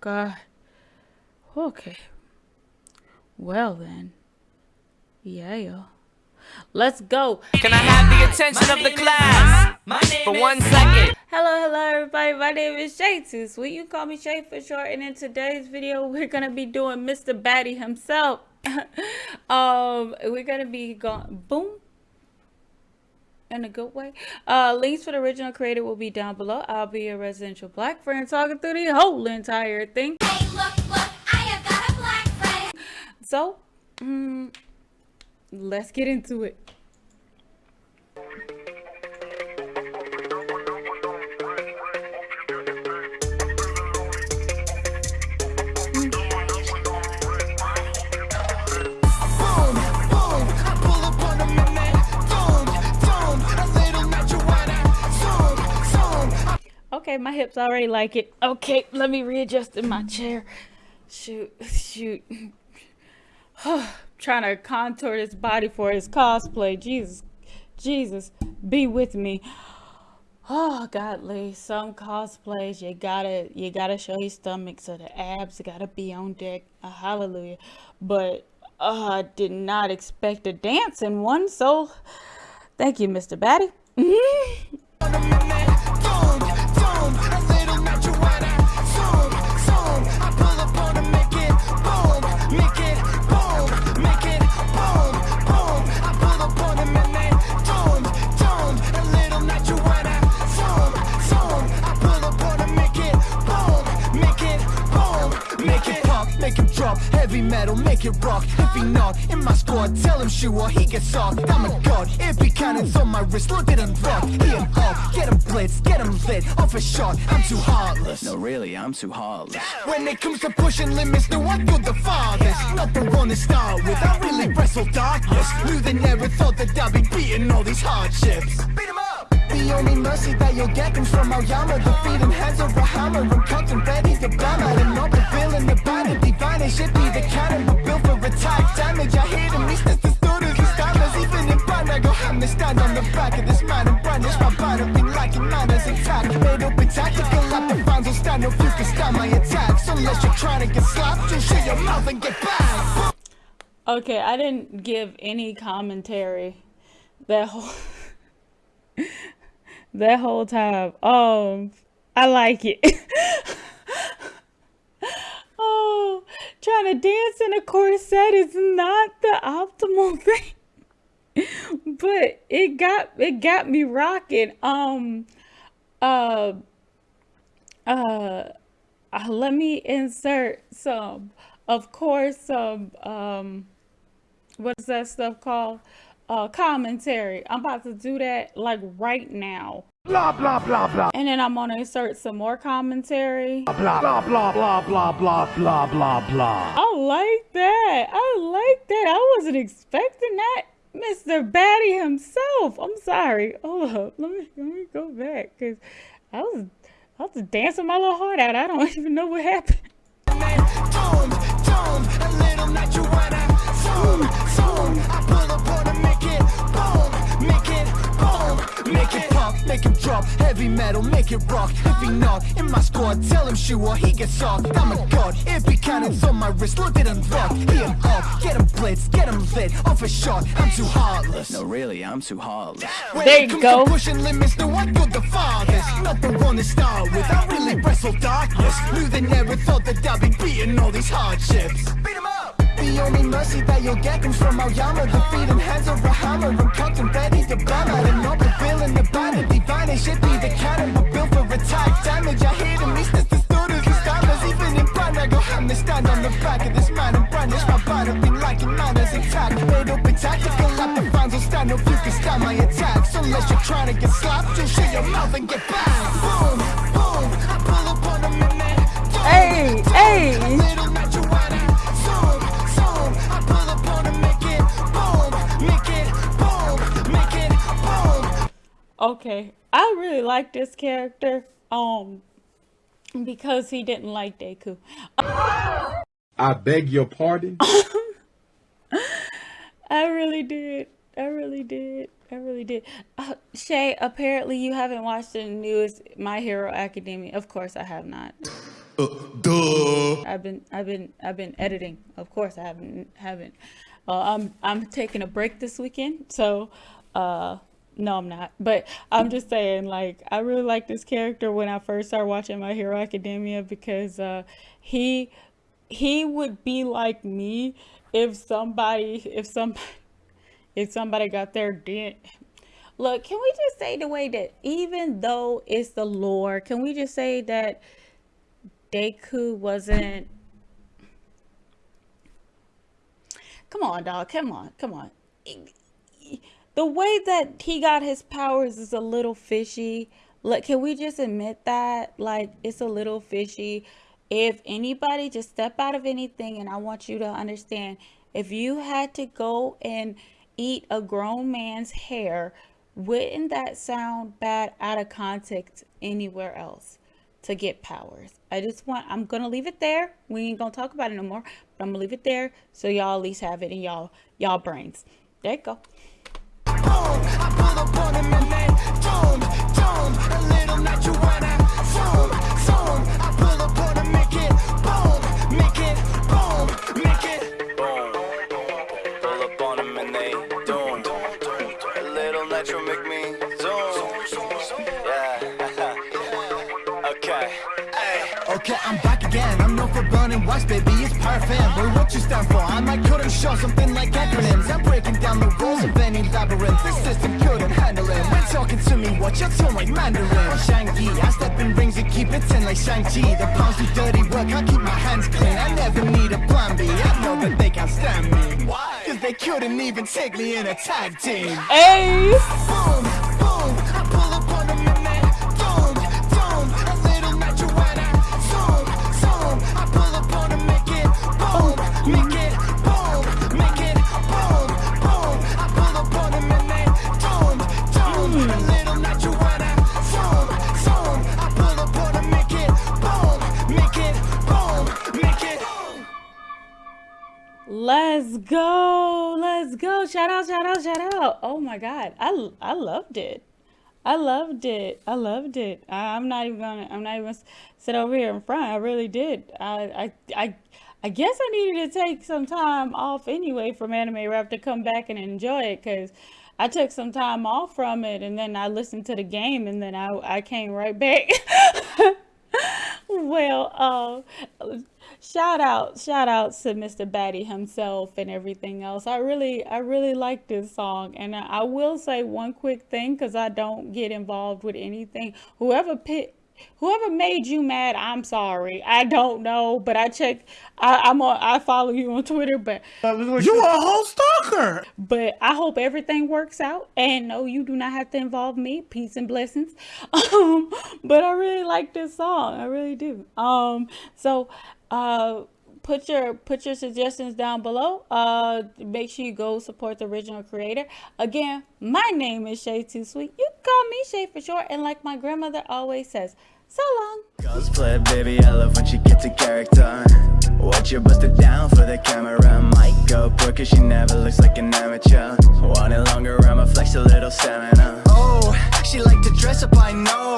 God. Okay. Well then. Yeah. Let's go. Can I have the attention of the class for one second? Hello, hello everybody. My name is Shay Too Sweet. You call me Shay for short. And in today's video, we're gonna be doing Mr. Batty himself. um, we're gonna be going boom in a good way. Uh, links for the original creator will be down below. I'll be a residential black friend talking through the whole entire thing. Hey, look, look, I have got a black friend. So, mm, let's get into it. Okay, my hips already like it. Okay, let me readjust in my chair. Shoot, shoot. Trying to contour this body for his cosplay. Jesus, Jesus, be with me. Oh, godly, some cosplays you gotta you gotta show your stomach so the abs gotta be on deck. Uh, hallelujah. But uh, I did not expect a dance in one, so thank you, Mr. Batty. heavy metal, make it rock. If he not in my squad, tell him he gets off. I'm a god, be cannons on my wrist, look at him rock He an off, get him blitz, get him lit, off a shot I'm too heartless. No really, I'm too heartless. When it comes to pushing limits, no I feel the farthest. Not the one to start with, I really wrestle darkness. Knew they never thought that I'd be beating all these hardships? Beat him up! The only mercy that you'll get comes from Aoyama Defeating hands of over hammer and cutting ready to blam at And not the villain, the bad divine. It should be the cannon, but built for attack. Damage I hate him, he's just as good as he stammers Even in band, I go ham to stand on the back of this man The will stand can stand my attacks Unless you're trying to get slapped, shut your mouth and get back Okay, I didn't give any commentary that whole that whole time. Um, I like it. oh, trying to dance in a corset is not the optimal thing, but it got it got me rocking. Um, uh, uh, uh let me insert some, of course, some um, what is that stuff called? uh, commentary. I'm about to do that like right now. Blah, blah, blah, blah. And then I'm going to insert some more commentary. Blah, blah, blah, blah, blah, blah, blah, blah, blah. I like that. I like that. I wasn't expecting that. Mr. Batty himself. I'm sorry. Hold up. Let me, let me go back. Because I was, I was dancing my little heart out. I don't even know what happened. Heavy metal, make it rock. If he not in my squad, tell him shoot or he gets off. I'm a god, it be cannons on my wrist Look at him rock, he an off Get him blitz, get him lit, off a shot. I'm too heartless. No really, I'm too heartless. When There you go. pushing limits, no I go the farthest. Not the one to start with, I really wrestle darkness. Knew they never thought that I'd be beating all these hardships. Beat him up! The only mercy that you'll get comes from Aoyama Defeating hands over hammer and cutting ready fans will stand If you can stand my attacks Unless you're trying to get slapped, just shut your mouth and get back Boom, boom, I pull up on them and then Hey, hey Okay, I really like this character, um, because he didn't like Deku. I beg your pardon? I really did. I really did. I really did. Uh, Shay, apparently you haven't watched the newest My Hero Academia. Of course, I have not. Duh. I've been, I've been, I've been editing. Of course, I haven't, haven't. Uh, I'm, I'm taking a break this weekend, so, uh, no, I'm not. But I'm just saying, like, I really like this character when I first started watching My Hero Academia because uh, he, he would be like me if somebody, if somebody, if somebody got their dent. Look, can we just say the way that even though it's the lore, can we just say that Deku wasn't Come on, dog. Come on. Come on. The way that he got his powers is a little fishy. Like, can we just admit that? Like, it's a little fishy. If anybody just step out of anything, and I want you to understand, if you had to go and eat a grown man's hair, wouldn't that sound bad out of context anywhere else to get powers? I just want, I'm going to leave it there. We ain't going to talk about it no more, but I'm going to leave it there so y'all at least have it in y'all, y'all brains. There you go. Boom, boom, I pull up on him, make it boom, nitro make me zoom. Yeah. okay. Okay, I'm back again. I'm known for burning wax, baby. It's perfect. But what you stand for? I might couldn't show something like acronyms. I'm breaking down the rules of any labyrinth. The system couldn't handle it. When talking to me, watch your tone like Mandarin. I'm Shang-Yi, I step in rings and keep it ten like Shang-Chi. The pounds do dirty work, I keep my hands clean. I never need a plan B. I know that they can't stand me. They couldn't even take me in a tag team. Hey! Boom, boom, I pull up on them boom, boom, a little. Zoom, zoom, I pull up on them, make it boom, make it boom, make it boom, boom. I pull up on them boom, boom, a hmm. little marijuana. Zoom, zoom, I pull up on them, make it boom, make it boom, make it. Let's go. Let's go. Shout out, shout out, shout out. Oh my God. I, I loved it. I loved it. I loved it. I, I'm not even gonna, I'm not even gonna sit over here in front. I really did. I, I, I, I guess I needed to take some time off anyway from Anime Rap to come back and enjoy it because I took some time off from it and then I listened to the game and then I, I came right back. well, uh, shout out, shout out to Mr. Batty himself and everything else. I really, I really like this song, and I, I will say one quick thing because I don't get involved with anything. Whoever pit. Whoever made you mad, I'm sorry. I don't know, but I check. I, I'm on. I follow you on Twitter, but You are a whole stalker. but I hope everything works out. And no, you do not have to involve me. Peace and blessings. Um, but I really like this song. I really do. Um, so uh put your put your suggestions down below. Uh make sure you go support the original creator. Again, my name is Shay Too Sweet. You can call me Shay for short, and like my grandmother always says, so long. Cosplay, baby, I love when she gets a character. Watch her bust it down for the camera. Might go poor cause she never looks like an amateur. Want it longer, I'ma flex a little stamina. Oh, she like to dress up, I know. Darling,